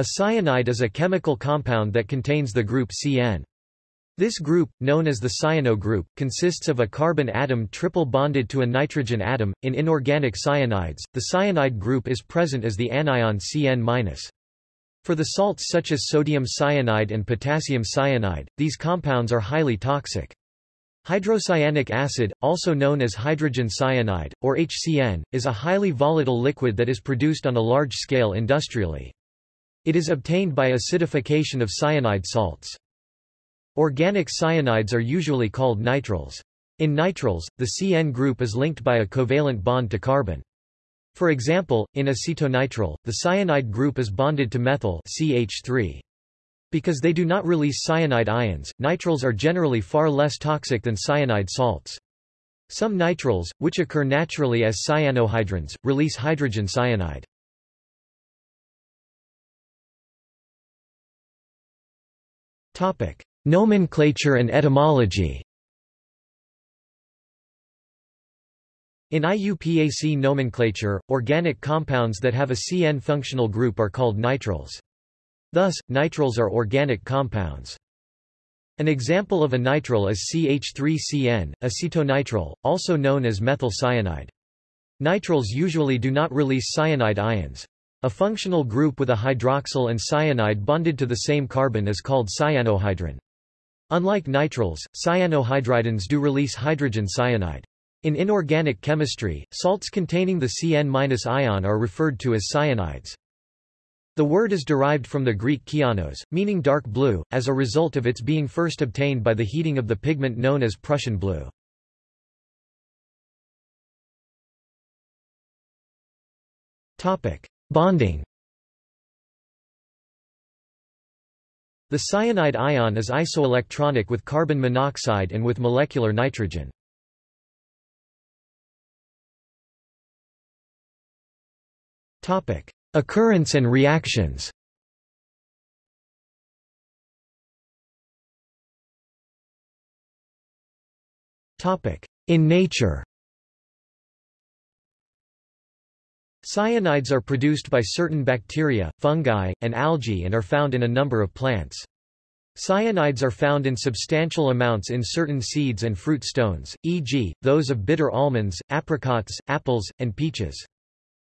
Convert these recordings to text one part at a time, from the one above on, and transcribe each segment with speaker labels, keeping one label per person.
Speaker 1: A cyanide is a chemical compound that contains the group CN. This group, known as the cyano group, consists of a carbon atom triple bonded to a nitrogen atom. In inorganic cyanides, the cyanide group is present as the anion Cn-. For the salts such as sodium cyanide and potassium cyanide, these compounds are highly toxic. Hydrocyanic acid, also known as hydrogen cyanide, or HCN, is a highly volatile liquid that is produced on a large scale industrially. It is obtained by acidification of cyanide salts. Organic cyanides are usually called nitriles. In nitriles, the CN group is linked by a covalent bond to carbon. For example, in acetonitrile, the cyanide group is bonded to methyl CH3. Because they do not release cyanide ions, nitriles are generally far less toxic than cyanide salts. Some nitriles, which occur naturally as cyanohydrins, release hydrogen cyanide. Nomenclature and etymology In IUPAC nomenclature, organic compounds that have a CN functional group are called nitriles. Thus, nitriles are organic compounds. An example of a nitrile is CH3CN, acetonitrile, also known as methyl cyanide. Nitriles usually do not release cyanide ions. A functional group with a hydroxyl and cyanide bonded to the same carbon is called cyanohydrin. Unlike nitriles, cyanohydrins do release hydrogen cyanide. In inorganic chemistry, salts containing the Cn- ion are referred to as cyanides. The word is derived from the Greek kyanos, meaning dark blue, as a result of its being first obtained by the heating of the pigment known as Prussian blue. Bonding The cyanide ion is isoelectronic with carbon monoxide and with molecular nitrogen. Topic: Occurrence and reactions. Topic: In nature. Cyanides are produced by certain bacteria, fungi, and algae and are found in a number of plants. Cyanides are found in substantial amounts in certain seeds and fruit stones, e.g., those of bitter almonds, apricots, apples, and peaches.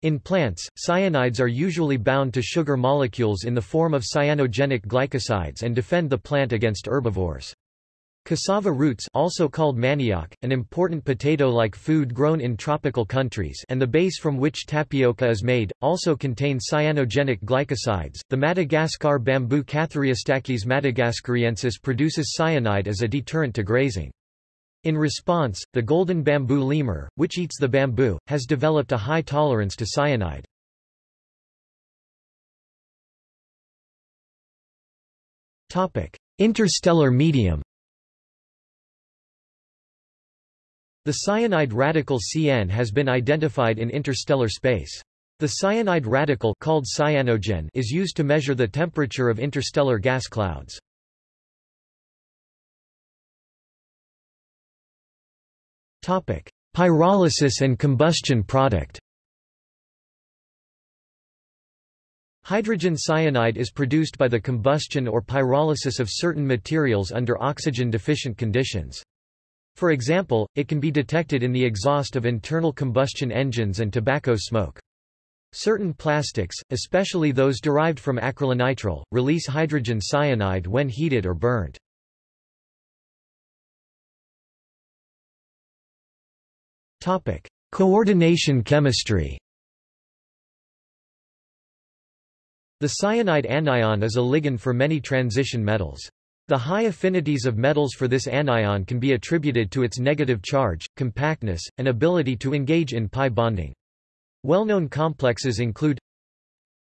Speaker 1: In plants, cyanides are usually bound to sugar molecules in the form of cyanogenic glycosides and defend the plant against herbivores. Cassava roots also called manioc, an important potato-like food grown in tropical countries and the base from which tapioca is made, also contain cyanogenic glycosides. The Madagascar bamboo Cathariostachys madagascariensis produces cyanide as a deterrent to grazing. In response, the golden bamboo lemur, which eats the bamboo, has developed a high tolerance to cyanide. Interstellar medium The cyanide radical CN has been identified in interstellar space. The cyanide radical called cyanogen is used to measure the temperature of interstellar gas clouds. Topic: Pyrolysis and combustion product. Hydrogen cyanide is produced by the combustion or pyrolysis of certain materials under oxygen-deficient conditions. For example, it can be detected in the exhaust of internal combustion engines and tobacco smoke. Certain plastics, especially those derived from acrylonitrile, release hydrogen cyanide when heated or burnt. Topic: Coordination chemistry. The cyanide anion is a ligand for many transition metals. The high affinities of metals for this anion can be attributed to its negative charge, compactness, and ability to engage in pi bonding. Well-known complexes include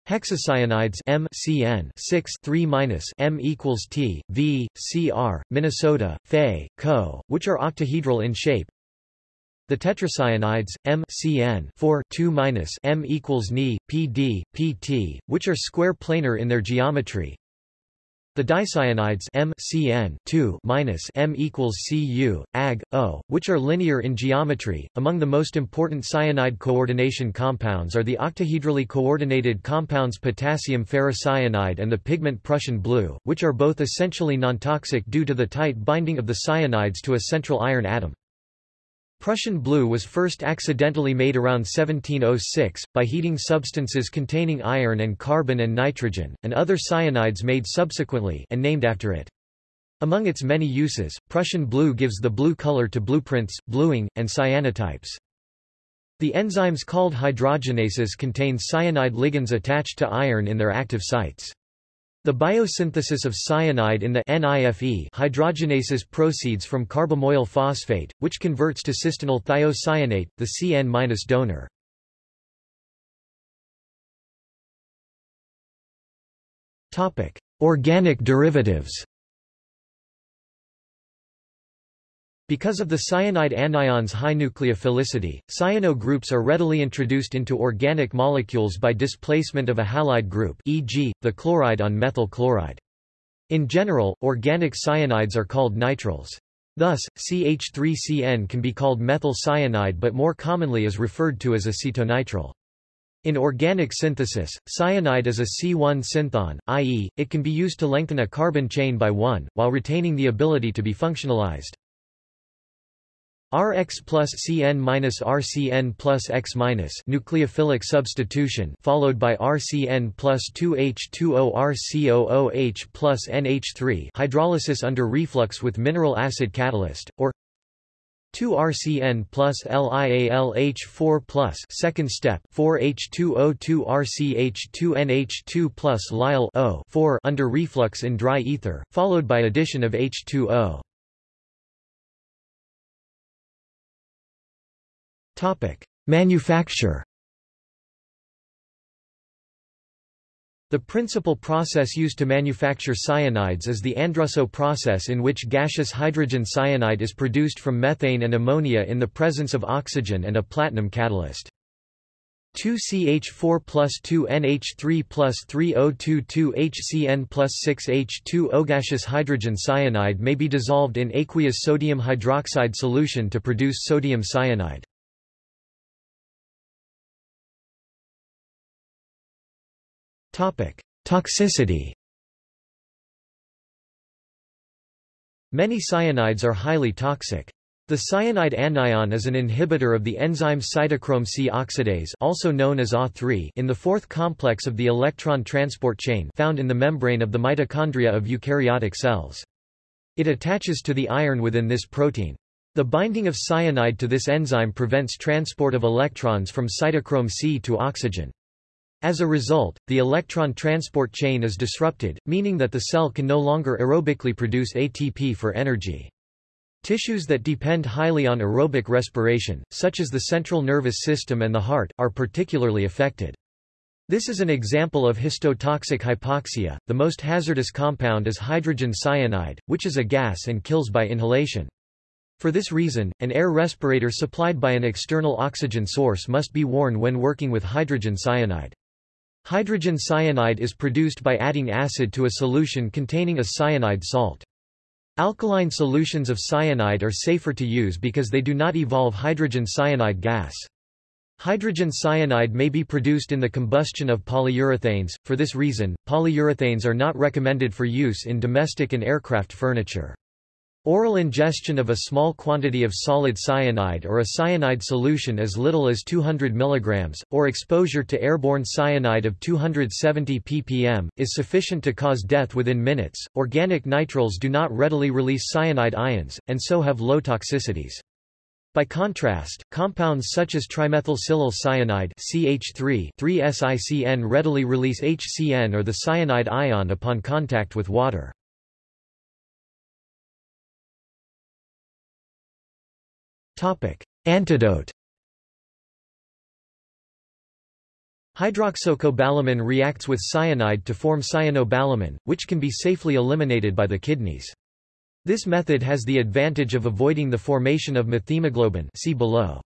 Speaker 1: hexacyanides M CN 6 3 M equals T V CR Minnesota Fe Co which are octahedral in shape the tetracyanides, M CN 4 2 M equals Ni, PD, PT, which are square planar in their geometry. The dicyanides M CN 2 M equals Cu, Ag, O, which are linear in geometry. Among the most important cyanide coordination compounds are the octahedrally coordinated compounds potassium ferrocyanide and the pigment Prussian blue, which are both essentially non-toxic due to the tight binding of the cyanides to a central iron atom. Prussian blue was first accidentally made around 1706, by heating substances containing iron and carbon and nitrogen, and other cyanides made subsequently and named after it. Among its many uses, Prussian blue gives the blue color to blueprints, bluing, and cyanotypes. The enzymes called hydrogenases contain cyanide ligands attached to iron in their active sites. The biosynthesis of cyanide in the NIFE hydrogenases proceeds from carbamoyl phosphate, which converts to cysteinyl thiocyanate, the CN- donor. Organic derivatives Because of the cyanide anion's high nucleophilicity, cyano groups are readily introduced into organic molecules by displacement of a halide group e.g., the chloride on methyl chloride. In general, organic cyanides are called nitriles. Thus, CH3CN can be called methyl cyanide but more commonly is referred to as acetonitrile. In organic synthesis, cyanide is a C1 synthon, i.e., it can be used to lengthen a carbon chain by one, while retaining the ability to be functionalized. Rx plus Cn minus RCN plus X minus nucleophilic substitution followed by RCN plus 2H2O RCOOH plus NH3 hydrolysis under reflux with mineral acid catalyst, or 2-RCN plus LiALH4 plus second step 4H2O2 RCH2NH2 plus Lyle O 4 under reflux in dry ether, followed by addition of H2O. Manufacture The principal process used to manufacture cyanides is the Andrussow process in which gaseous hydrogen cyanide is produced from methane and ammonia in the presence of oxygen and a platinum catalyst. 2CH4 plus 2NH3 plus 3022HCN plus 6H2O gaseous hydrogen cyanide may be dissolved in aqueous sodium hydroxide solution to produce sodium cyanide. Toxicity Many cyanides are highly toxic. The cyanide anion is an inhibitor of the enzyme cytochrome C oxidase also known as A3 in the fourth complex of the electron transport chain found in the membrane of the mitochondria of eukaryotic cells. It attaches to the iron within this protein. The binding of cyanide to this enzyme prevents transport of electrons from cytochrome C to oxygen. As a result, the electron transport chain is disrupted, meaning that the cell can no longer aerobically produce ATP for energy. Tissues that depend highly on aerobic respiration, such as the central nervous system and the heart, are particularly affected. This is an example of histotoxic hypoxia. The most hazardous compound is hydrogen cyanide, which is a gas and kills by inhalation. For this reason, an air respirator supplied by an external oxygen source must be worn when working with hydrogen cyanide. Hydrogen cyanide is produced by adding acid to a solution containing a cyanide salt. Alkaline solutions of cyanide are safer to use because they do not evolve hydrogen cyanide gas. Hydrogen cyanide may be produced in the combustion of polyurethanes, for this reason, polyurethanes are not recommended for use in domestic and aircraft furniture. Oral ingestion of a small quantity of solid cyanide or a cyanide solution as little as 200 mg, or exposure to airborne cyanide of 270 ppm, is sufficient to cause death within minutes. Organic nitriles do not readily release cyanide ions, and so have low toxicities. By contrast, compounds such as trimethylsilyl cyanide CH3 3-SiCN readily release HCN or the cyanide ion upon contact with water. Antidote Hydroxocobalamin reacts with cyanide to form cyanocobalamin, which can be safely eliminated by the kidneys. This method has the advantage of avoiding the formation of methemoglobin see below.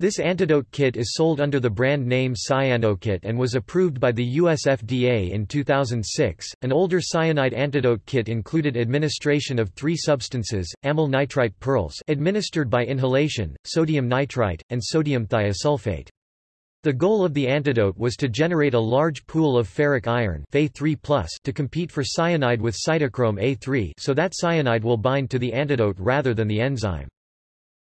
Speaker 1: This antidote kit is sold under the brand name Cyanokit and was approved by the US FDA in 2006. An older cyanide antidote kit included administration of three substances: amyl nitrite pearls, administered by inhalation, sodium nitrite, and sodium thiosulfate. The goal of the antidote was to generate a large pool of ferric iron Fe3+ to compete for cyanide with cytochrome A3 so that cyanide will bind to the antidote rather than the enzyme.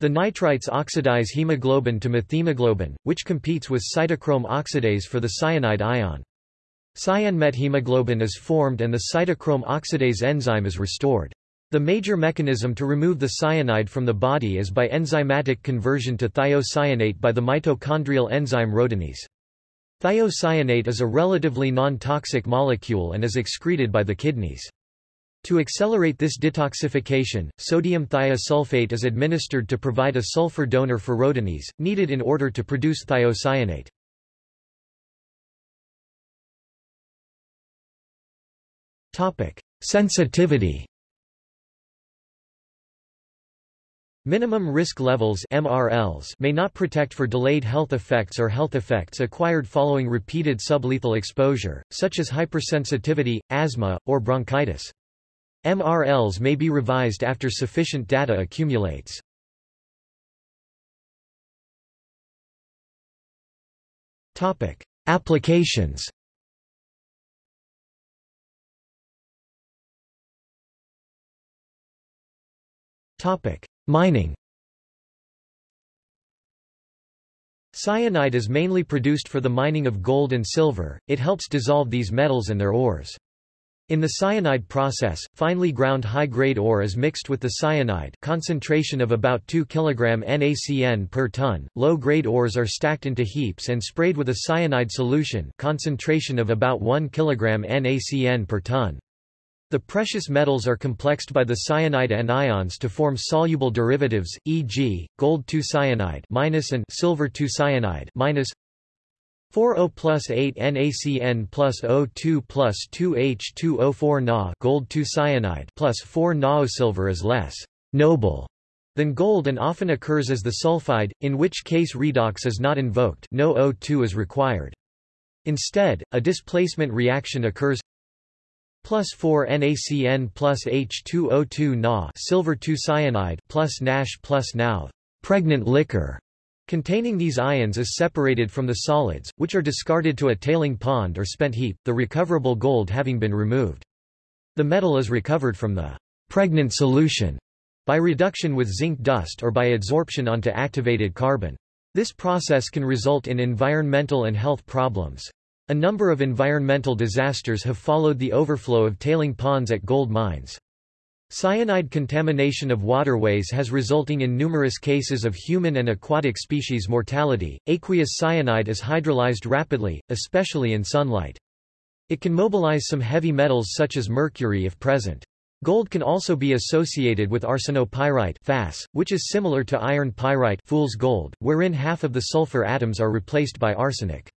Speaker 1: The nitrites oxidize hemoglobin to methemoglobin, which competes with cytochrome oxidase for the cyanide ion. Cyanmethemoglobin is formed and the cytochrome oxidase enzyme is restored. The major mechanism to remove the cyanide from the body is by enzymatic conversion to thiocyanate by the mitochondrial enzyme rhodanese. Thiocyanate is a relatively non-toxic molecule and is excreted by the kidneys. To accelerate this detoxification, sodium thiosulfate is administered to provide a sulfur donor for rhodanese, needed in order to produce thiocyanate. Sensitivity Minimum risk levels MRLs may not protect for delayed health effects or health effects acquired following repeated sublethal exposure, such as hypersensitivity, asthma, or bronchitis. MRLs may be revised after sufficient data accumulates. Topic: Applications. Topic: Mining. Cyanide is mainly produced for the mining of gold and silver. It helps dissolve these metals and their ores. In the cyanide process, finely ground high-grade ore is mixed with the cyanide concentration of about 2 kg NaCN per ton. Low-grade ores are stacked into heaps and sprayed with a cyanide solution concentration of about 1 kg NaCN per ton. The precious metals are complexed by the cyanide anions to form soluble derivatives, e.g., gold 2-cyanide and silver 2-cyanide 40 plus 8 NaCN plus O2 plus 2H2O4 Na gold 2 cyanide plus 4 Na silver is less noble than gold and often occurs as the sulfide, in which case redox is not invoked no O2 is required. Instead, a displacement reaction occurs plus 4 NaCN plus H2O2 Na silver 2 cyanide plus NASH plus pregnant liquor Containing these ions is separated from the solids, which are discarded to a tailing pond or spent heap, the recoverable gold having been removed. The metal is recovered from the pregnant solution by reduction with zinc dust or by adsorption onto activated carbon. This process can result in environmental and health problems. A number of environmental disasters have followed the overflow of tailing ponds at gold mines. Cyanide contamination of waterways has resulting in numerous cases of human and aquatic species mortality. Aqueous cyanide is hydrolyzed rapidly, especially in sunlight. It can mobilize some heavy metals such as mercury if present. Gold can also be associated with arsenopyrite FAS, which is similar to iron pyrite fool's gold, wherein half of the sulfur atoms are replaced by arsenic.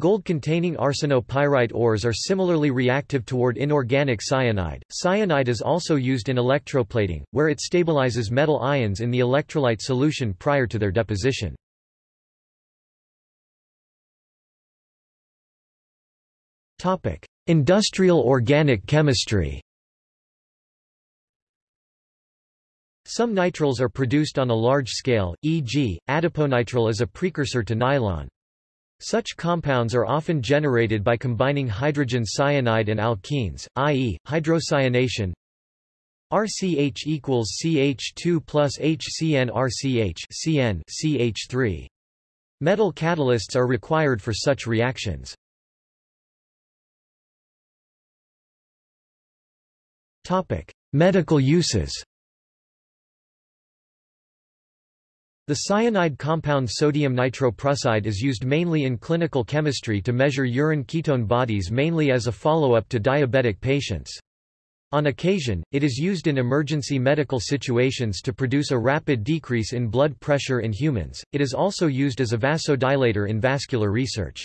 Speaker 1: Gold-containing arsenopyrite ores are similarly reactive toward inorganic cyanide. Cyanide is also used in electroplating, where it stabilizes metal ions in the electrolyte solution prior to their deposition. Topic: Industrial organic chemistry. Some nitriles are produced on a large scale, e.g., adiponitrile is a precursor to nylon. Such compounds are often generated by combining hydrogen cyanide and alkenes, i.e., hydrocyanation. RCH equals CH2 plus HCN RCH CN CH3. Metal catalysts are required for such reactions. Topic: Medical uses. The cyanide compound sodium nitroprusside is used mainly in clinical chemistry to measure urine ketone bodies mainly as a follow-up to diabetic patients. On occasion, it is used in emergency medical situations to produce a rapid decrease in blood pressure in humans. It is also used as a vasodilator in vascular research.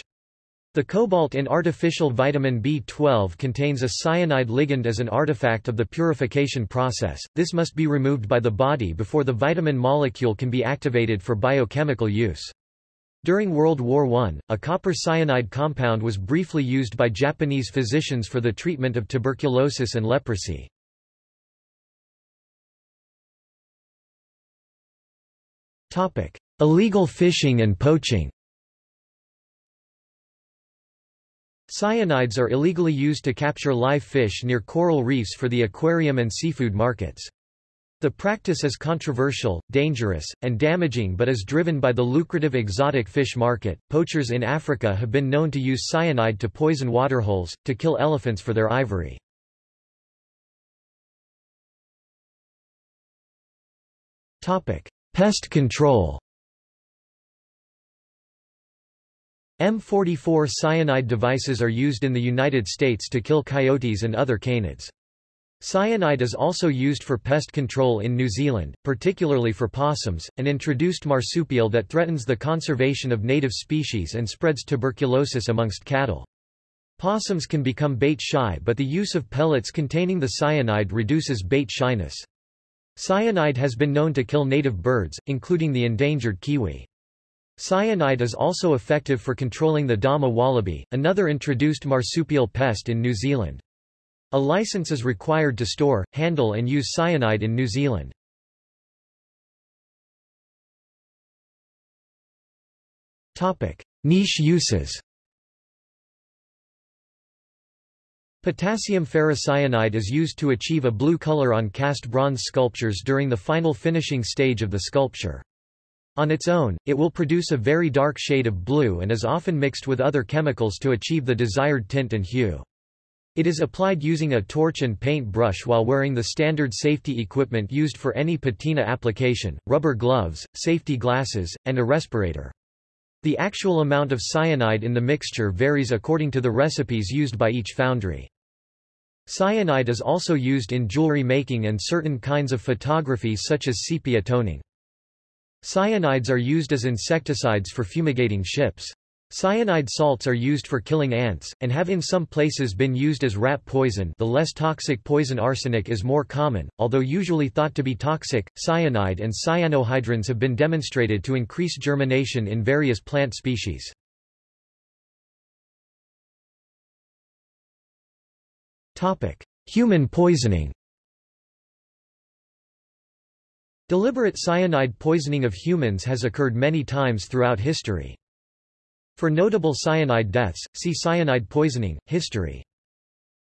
Speaker 1: The cobalt in artificial vitamin B12 contains a cyanide ligand as an artifact of the purification process, this must be removed by the body before the vitamin molecule can be activated for biochemical use. During World War I, a copper cyanide compound was briefly used by Japanese physicians for the treatment of tuberculosis and leprosy. Illegal fishing and poaching Cyanides are illegally used to capture live fish near coral reefs for the aquarium and seafood markets. The practice is controversial, dangerous, and damaging but is driven by the lucrative exotic fish market. Poachers in Africa have been known to use cyanide to poison waterholes, to kill elephants for their ivory. Pest control M44 cyanide devices are used in the United States to kill coyotes and other canids. Cyanide is also used for pest control in New Zealand, particularly for possums, an introduced marsupial that threatens the conservation of native species and spreads tuberculosis amongst cattle. Possums can become bait shy but the use of pellets containing the cyanide reduces bait shyness. Cyanide has been known to kill native birds, including the endangered kiwi. Cyanide is also effective for controlling the Dama wallaby, another introduced marsupial pest in New Zealand. A license is required to store, handle and use cyanide in New Zealand. Topic: Niche uses Potassium ferrocyanide is used to achieve a blue color on cast bronze sculptures during the final finishing stage of the sculpture. On its own, it will produce a very dark shade of blue and is often mixed with other chemicals to achieve the desired tint and hue. It is applied using a torch and paint brush while wearing the standard safety equipment used for any patina application, rubber gloves, safety glasses, and a respirator. The actual amount of cyanide in the mixture varies according to the recipes used by each foundry. Cyanide is also used in jewelry making and certain kinds of photography such as sepia toning. Cyanides are used as insecticides for fumigating ships. Cyanide salts are used for killing ants, and have in some places been used as rat poison the less toxic poison arsenic is more common, although usually thought to be toxic, cyanide and cyanohydrins have been demonstrated to increase germination in various plant species. Human poisoning Deliberate cyanide poisoning of humans has occurred many times throughout history. For notable cyanide deaths, see cyanide poisoning, history.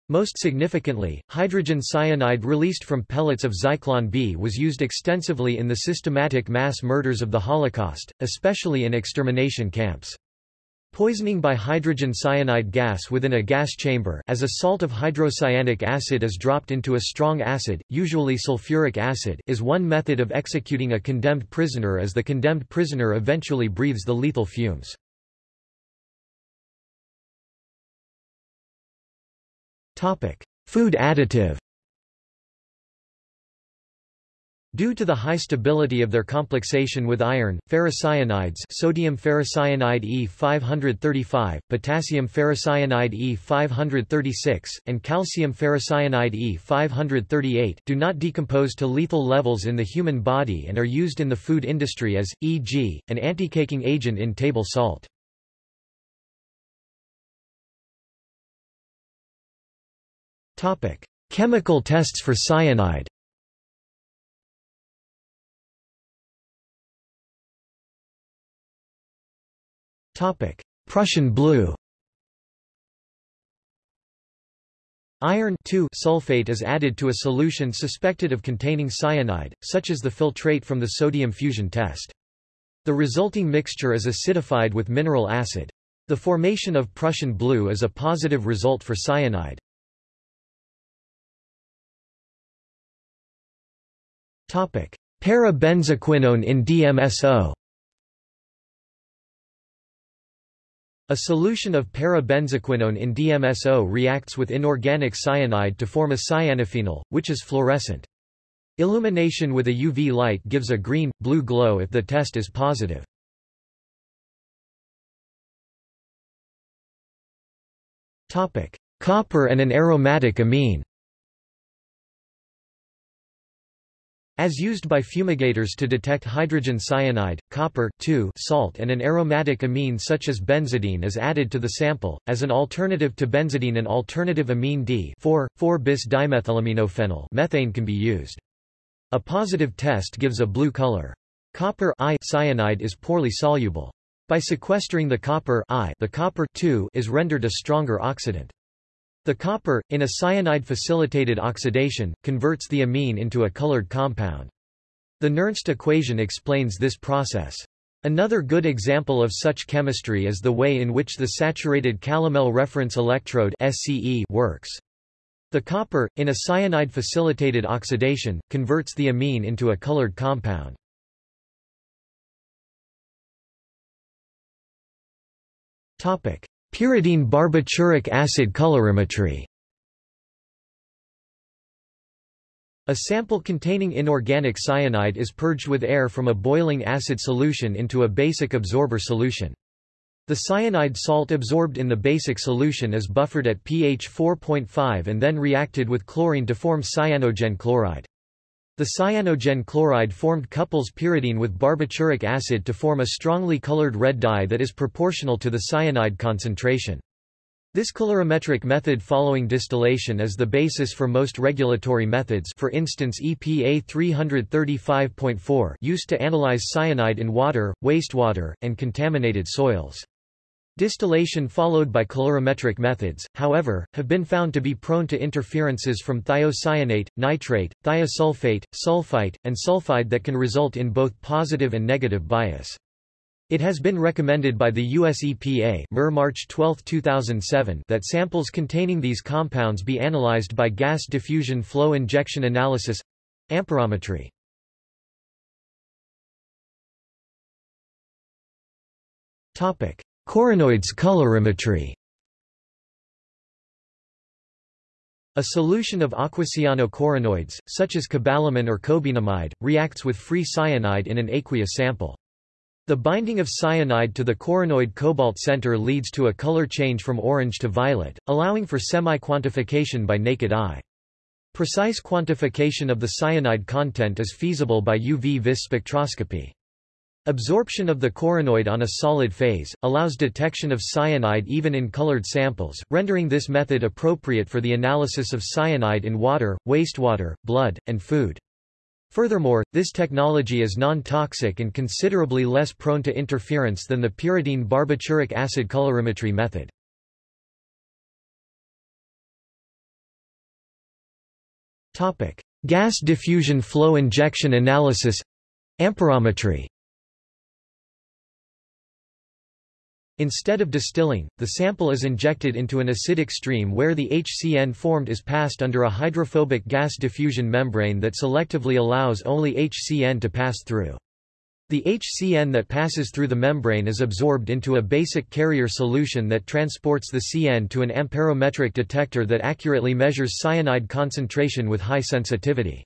Speaker 1: Most significantly, hydrogen cyanide released from pellets of Zyklon B was used extensively in the systematic mass murders of the Holocaust, especially in extermination camps. Poisoning by hydrogen cyanide gas within a gas chamber as a salt of hydrocyanic acid is dropped into a strong acid, usually sulfuric acid, is one method of executing a condemned prisoner as the condemned prisoner eventually breathes the lethal fumes. Food additive Due to the high stability of their complexation with iron, ferrocyanides sodium ferrocyanide E535, potassium ferrocyanide E536, and calcium ferrocyanide E538 do not decompose to lethal levels in the human body and are used in the food industry as, e.g., an anti-caking agent in table salt. Chemical tests for cyanide Prussian blue Iron sulfate is added to a solution suspected of containing cyanide, such as the filtrate from the sodium fusion test. The resulting mixture is acidified with mineral acid. The formation of Prussian blue is a positive result for cyanide. Para-benzoquinone in DMSO A solution of para-benzoquinone in DMSO reacts with inorganic cyanide to form a cyanophenol, which is fluorescent. Illumination with a UV light gives a green, blue glow if the test is positive. Copper and an aromatic amine. As used by fumigators to detect hydrogen cyanide, copper salt and an aromatic amine such as benzidine is added to the sample. As an alternative to benzidine an alternative amine D 4,4-bis dimethylaminophenyl methane can be used. A positive test gives a blue color. Copper I cyanide is poorly soluble. By sequestering the copper I, the copper is rendered a stronger oxidant. The copper, in a cyanide-facilitated oxidation, converts the amine into a colored compound. The Nernst equation explains this process. Another good example of such chemistry is the way in which the saturated calomel reference electrode SCE works. The copper, in a cyanide-facilitated oxidation, converts the amine into a colored compound. Pyridine barbituric acid colorimetry A sample containing inorganic cyanide is purged with air from a boiling acid solution into a basic absorber solution. The cyanide salt absorbed in the basic solution is buffered at pH 4.5 and then reacted with chlorine to form cyanogen chloride. The cyanogen chloride formed couples pyridine with barbituric acid to form a strongly colored red dye that is proportional to the cyanide concentration. This colorimetric method following distillation is the basis for most regulatory methods for instance EPA 335.4 used to analyze cyanide in water, wastewater, and contaminated soils. Distillation followed by colorimetric methods, however, have been found to be prone to interferences from thiocyanate, nitrate, thiosulfate, sulfite, and sulfide that can result in both positive and negative bias. It has been recommended by the US EPA March 12, 2007 that samples containing these compounds be analyzed by gas diffusion flow injection analysis amperometry. Topic: Corrinoids colorimetry A solution of aquacyano-corrinoids, such as cobalamin or cobinamide, reacts with free cyanide in an aqueous sample. The binding of cyanide to the corrinoid cobalt center leads to a color change from orange to violet, allowing for semi-quantification by naked eye. Precise quantification of the cyanide content is feasible by UV-Vis spectroscopy. Absorption of the corrinoid on a solid phase, allows detection of cyanide even in colored samples, rendering this method appropriate for the analysis of cyanide in water, wastewater, blood, and food. Furthermore, this technology is non-toxic and considerably less prone to interference than the pyridine barbituric acid colorimetry method. Gas diffusion flow injection analysis amperometry Instead of distilling, the sample is injected into an acidic stream where the HCN formed is passed under a hydrophobic gas diffusion membrane that selectively allows only HCN to pass through. The HCN that passes through the membrane is absorbed into a basic carrier solution that transports the CN to an amperometric detector that accurately measures cyanide concentration with high sensitivity.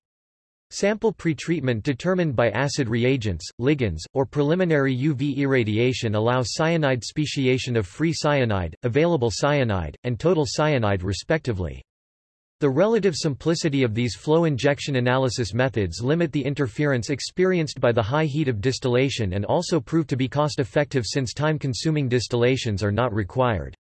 Speaker 1: Sample pretreatment determined by acid reagents, ligands, or preliminary UV irradiation allow cyanide speciation of free cyanide, available cyanide, and total cyanide respectively. The relative simplicity of these flow injection analysis methods limit the interference experienced by the high heat of distillation and also prove to be cost-effective since time-consuming distillations are not required.